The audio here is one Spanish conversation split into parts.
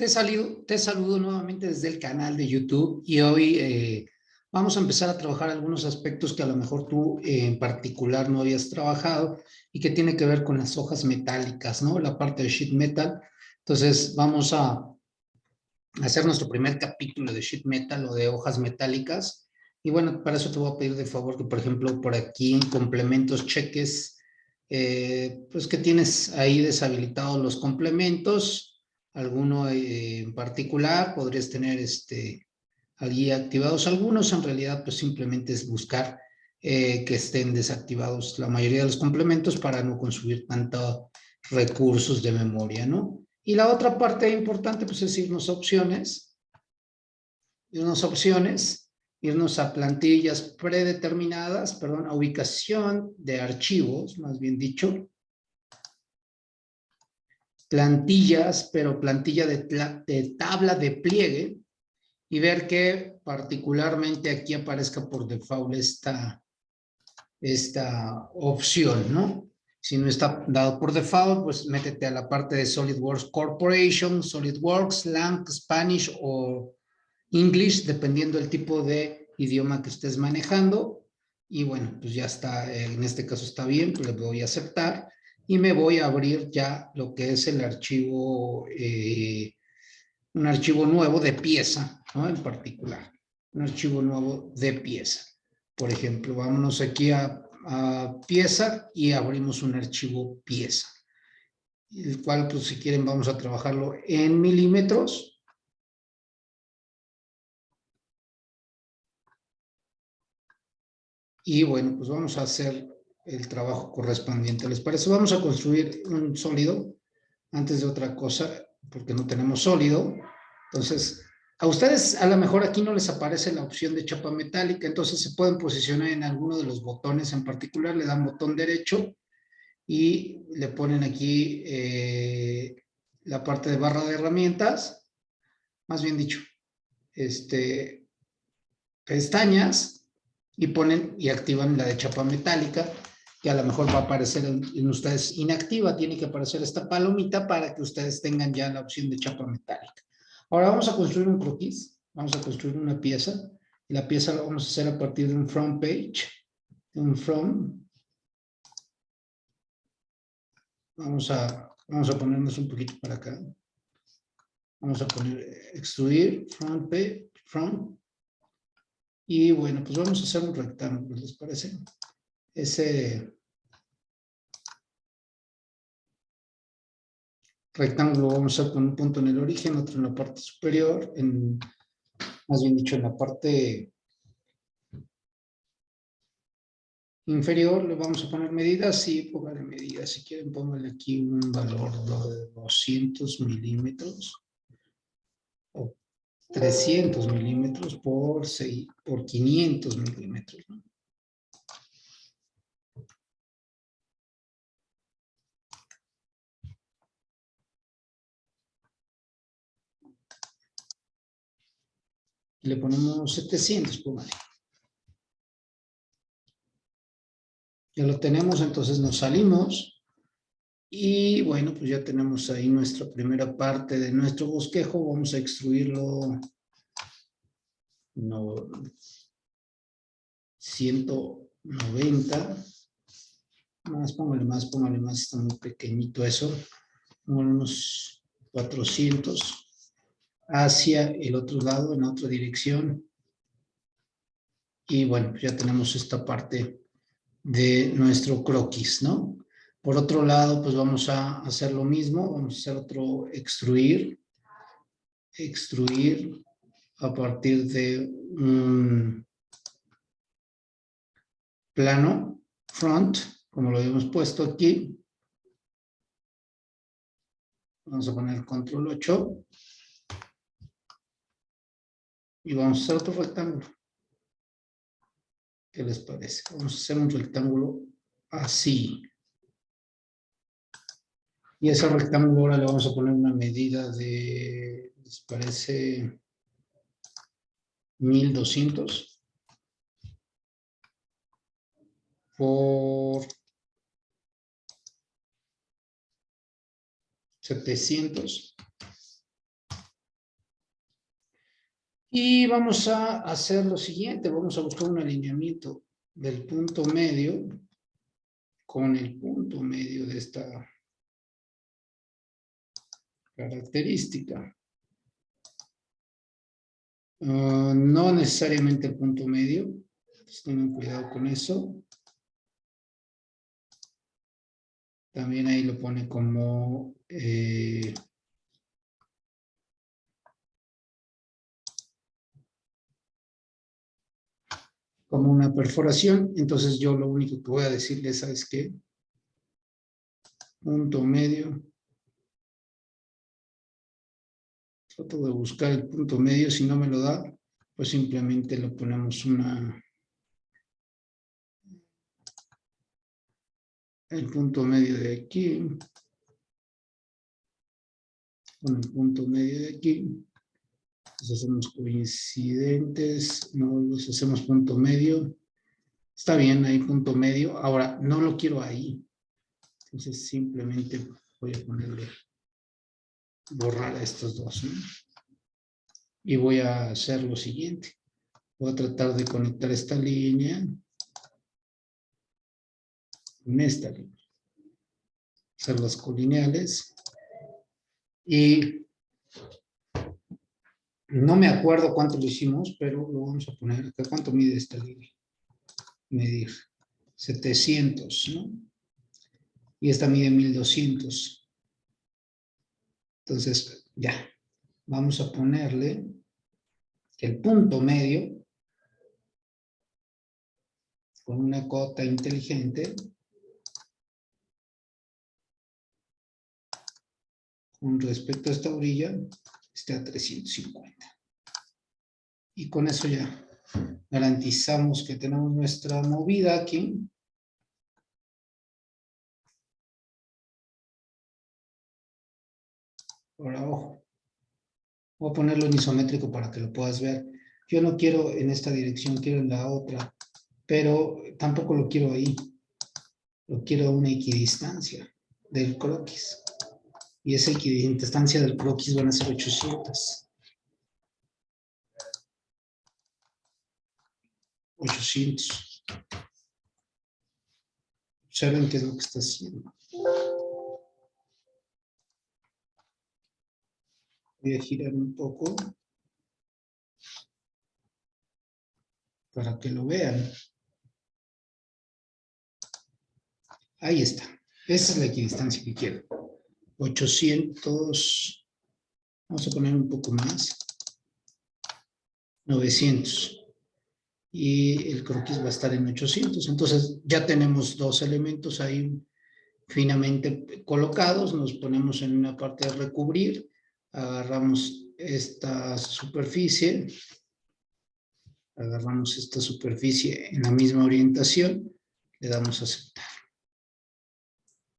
Te saludo, te saludo nuevamente desde el canal de YouTube y hoy eh, vamos a empezar a trabajar algunos aspectos que a lo mejor tú eh, en particular no habías trabajado y que tiene que ver con las hojas metálicas, ¿no? La parte de sheet metal. Entonces vamos a hacer nuestro primer capítulo de sheet metal o de hojas metálicas. Y bueno, para eso te voy a pedir de favor que, por ejemplo, por aquí en complementos cheques, eh, pues que tienes ahí deshabilitados los complementos, alguno eh, en particular, podrías tener este, allí activados algunos, en realidad pues simplemente es buscar eh, que estén desactivados la mayoría de los complementos para no consumir tantos recursos de memoria, ¿no? Y la otra parte importante pues es irnos a opciones, irnos a opciones, irnos a plantillas predeterminadas, perdón, a ubicación de archivos, más bien dicho, plantillas, pero plantilla de, tabla de pliegue, y ver que particularmente aquí aparezca por default esta, esta opción, ¿no? Si no está dado por default, pues métete a la parte de SolidWorks Corporation, SolidWorks, Lang, Spanish o English, dependiendo del tipo de idioma que estés manejando. Y bueno, pues ya está, en este caso está bien, pues le voy a aceptar y me voy a abrir ya lo que es el archivo, eh, un archivo nuevo de pieza, ¿no? En particular, un archivo nuevo de pieza. Por ejemplo, vámonos aquí a, a pieza y abrimos un archivo pieza, el cual, pues si quieren, vamos a trabajarlo en milímetros. Y bueno, pues vamos a hacer el trabajo correspondiente. ¿Les parece? Vamos a construir un sólido antes de otra cosa, porque no tenemos sólido. Entonces, a ustedes a lo mejor aquí no les aparece la opción de chapa metálica, entonces se pueden posicionar en alguno de los botones en particular, le dan botón derecho y le ponen aquí eh, la parte de barra de herramientas, más bien dicho, este, pestañas, y ponen y activan la de chapa metálica que a lo mejor va a aparecer en, ustedes inactiva, tiene que aparecer esta palomita para que ustedes tengan ya la opción de chapa metálica. Ahora vamos a construir un croquis, vamos a construir una pieza, la pieza la vamos a hacer a partir de un front page, un from. Vamos a, vamos a ponernos un poquito para acá. Vamos a poner extruir, front page, front. Y bueno, pues vamos a hacer un rectángulo, ¿les parece? Ese rectángulo vamos a con un punto en el origen, otro en la parte superior, en, más bien dicho en la parte inferior le vamos a poner medidas, sí, póngale medidas, si quieren póngale aquí un valor de 200 milímetros o 300 milímetros por, 6, por 500 milímetros, ¿no? Le ponemos 700, póngale. Ya lo tenemos, entonces nos salimos. Y bueno, pues ya tenemos ahí nuestra primera parte de nuestro bosquejo. Vamos a extruirlo. No, 190. Más, póngale más, póngale más. Está muy pequeñito eso. unos 400 hacia el otro lado, en otra dirección. Y bueno, pues ya tenemos esta parte de nuestro croquis, ¿no? Por otro lado, pues vamos a hacer lo mismo, vamos a hacer otro extruir, extruir a partir de un plano front, como lo habíamos puesto aquí. Vamos a poner control 8 y vamos a hacer otro rectángulo. ¿Qué les parece? Vamos a hacer un rectángulo así. Y ese rectángulo ahora le vamos a poner una medida de, ¿les parece? 1200 por 700 Y vamos a hacer lo siguiente, vamos a buscar un alineamiento del punto medio con el punto medio de esta característica. Ah, no necesariamente el punto medio, tengan cuidado con eso. También ahí lo pone como eh, como una perforación. Entonces yo lo único que voy a decirles es que punto medio. Trato de buscar el punto medio. Si no me lo da, pues simplemente lo ponemos una... El punto medio de aquí. Con el punto medio de aquí hacemos coincidentes, no los hacemos punto medio. Está bien, hay punto medio. Ahora, no lo quiero ahí. Entonces simplemente voy a ponerle, borrar a estos dos. Y voy a hacer lo siguiente. Voy a tratar de conectar esta línea con esta línea. Hacer las colineales. Y no me acuerdo cuánto lo hicimos, pero lo vamos a poner acá. ¿Cuánto mide esta línea? Medir. 700, ¿no? Y esta mide 1200. Entonces, ya. Vamos a ponerle el punto medio con una cota inteligente con respecto a esta orilla esté a 350. Y con eso ya garantizamos que tenemos nuestra movida aquí. Ahora, ojo. Voy a ponerlo en isométrico para que lo puedas ver. Yo no quiero en esta dirección, quiero en la otra. Pero tampoco lo quiero ahí. Lo quiero a una equidistancia del croquis y esa equidistancia del croquis van a ser 800. 800. Observen qué es lo que está haciendo. Voy a girar un poco para que lo vean. Ahí está. Esa es la equidistancia que quiero. 800, vamos a poner un poco más, 900. Y el croquis va a estar en 800. Entonces ya tenemos dos elementos ahí finamente colocados. Nos ponemos en una parte de recubrir. Agarramos esta superficie. Agarramos esta superficie en la misma orientación. Le damos a aceptar.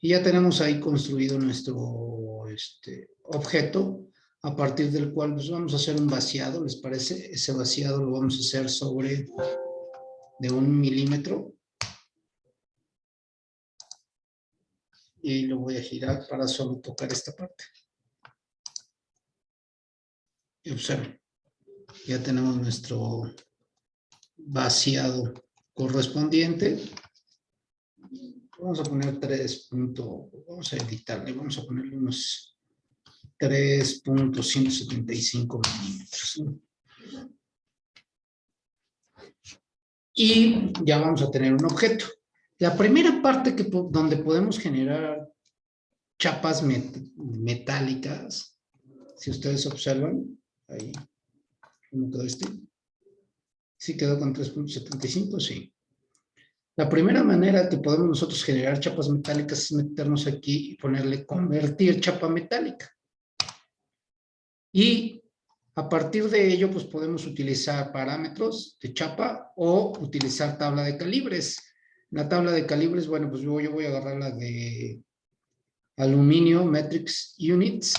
Y ya tenemos ahí construido nuestro este, objeto, a partir del cual pues, vamos a hacer un vaciado, ¿les parece? Ese vaciado lo vamos a hacer sobre de un milímetro. Y lo voy a girar para solo tocar esta parte. Y observen, ya tenemos nuestro vaciado correspondiente vamos a poner 3 vamos a editarle, vamos a ponerle unos 3.175 milímetros. Y ya vamos a tener un objeto. La primera parte que, donde podemos generar chapas metálicas, si ustedes observan, ahí, ¿cómo quedó este? ¿Sí quedó con 3.75? Sí. La primera manera que podemos nosotros generar chapas metálicas es meternos aquí y ponerle convertir chapa metálica. Y a partir de ello, pues podemos utilizar parámetros de chapa o utilizar tabla de calibres. La tabla de calibres, bueno, pues yo, yo voy a agarrar la de aluminio metrics units,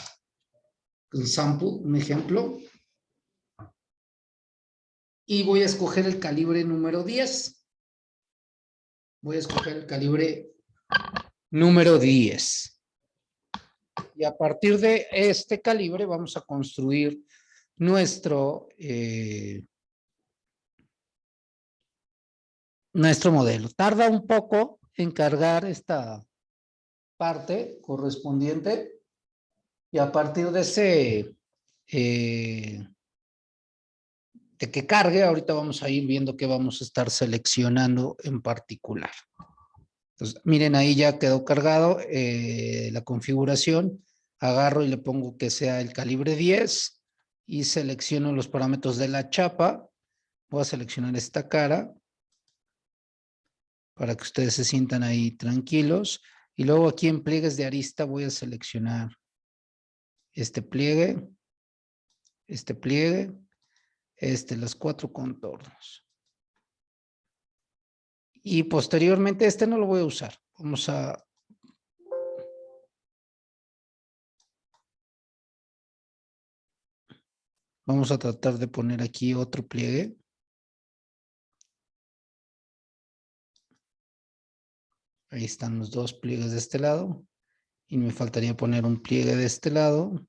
el sample, un ejemplo. Y voy a escoger el calibre número 10 voy a escoger el calibre número 10. Y a partir de este calibre vamos a construir nuestro, eh, nuestro modelo. Tarda un poco en cargar esta parte correspondiente y a partir de ese, eh, de que cargue, ahorita vamos a ir viendo qué vamos a estar seleccionando en particular. Entonces, miren, ahí ya quedó cargado eh, la configuración. Agarro y le pongo que sea el calibre 10 y selecciono los parámetros de la chapa. Voy a seleccionar esta cara para que ustedes se sientan ahí tranquilos. Y luego aquí en pliegues de arista voy a seleccionar este pliegue, este pliegue, este, los cuatro contornos. Y posteriormente este no lo voy a usar. Vamos a... Vamos a tratar de poner aquí otro pliegue. Ahí están los dos pliegues de este lado. Y me faltaría poner un pliegue de este lado.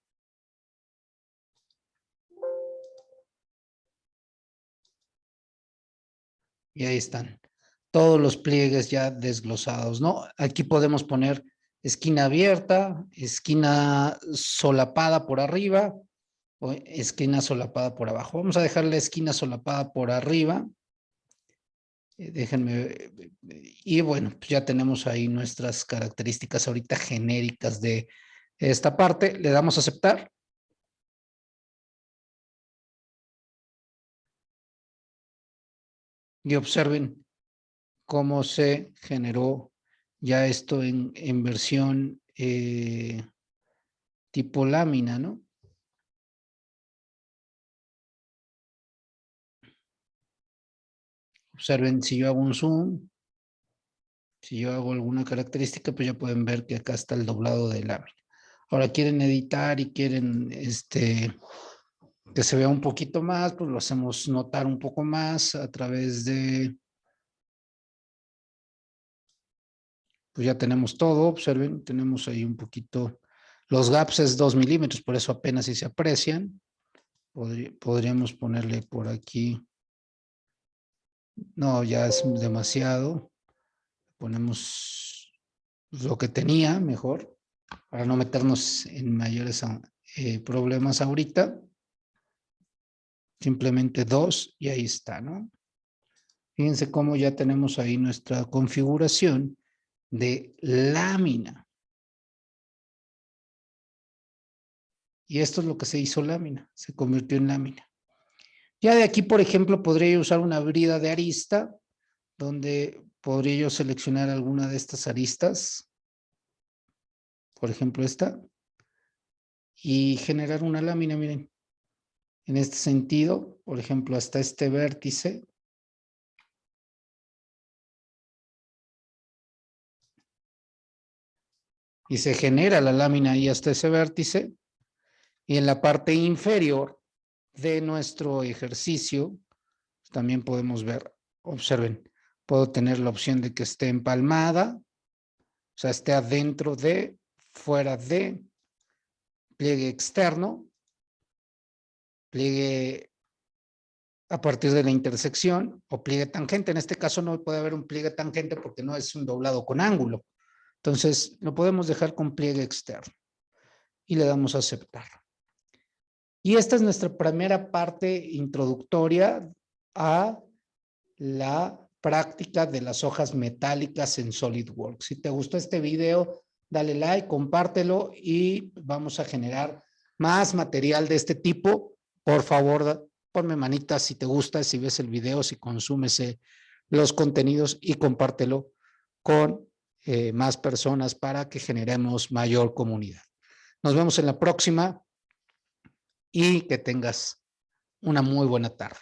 Y ahí están todos los pliegues ya desglosados, ¿no? Aquí podemos poner esquina abierta, esquina solapada por arriba o esquina solapada por abajo. Vamos a dejar la esquina solapada por arriba. Eh, déjenme, y bueno, pues ya tenemos ahí nuestras características ahorita genéricas de esta parte. Le damos a aceptar. Y observen cómo se generó ya esto en, en versión eh, tipo lámina, ¿no? Observen, si yo hago un zoom, si yo hago alguna característica, pues ya pueden ver que acá está el doblado de lámina. Ahora quieren editar y quieren este, que se vea un poquito más, pues lo hacemos notar un poco más a través de pues ya tenemos todo, observen, tenemos ahí un poquito, los gaps es 2 milímetros, por eso apenas si se aprecian. podríamos ponerle por aquí, no, ya es demasiado, ponemos lo que tenía mejor, para no meternos en mayores eh, problemas ahorita. Simplemente dos y ahí está, ¿no? Fíjense cómo ya tenemos ahí nuestra configuración de lámina. Y esto es lo que se hizo lámina, se convirtió en lámina. Ya de aquí, por ejemplo, podría usar una brida de arista, donde podría yo seleccionar alguna de estas aristas, por ejemplo esta, y generar una lámina, miren, en este sentido, por ejemplo, hasta este vértice, y se genera la lámina ahí hasta ese vértice. Y en la parte inferior de nuestro ejercicio, también podemos ver, observen, puedo tener la opción de que esté empalmada, o sea, esté adentro de, fuera de, pliegue externo, pliegue a partir de la intersección o pliegue tangente. En este caso no puede haber un pliegue tangente porque no es un doblado con ángulo. Entonces, lo podemos dejar con pliegue externo y le damos a aceptar. Y esta es nuestra primera parte introductoria a la práctica de las hojas metálicas en SolidWorks. Si te gustó este video, dale like, compártelo y vamos a generar más material de este tipo. Por favor, ponme manitas si te gusta, si ves el video, si consumes eh, los contenidos y compártelo con eh, más personas para que generemos mayor comunidad. Nos vemos en la próxima y que tengas una muy buena tarde.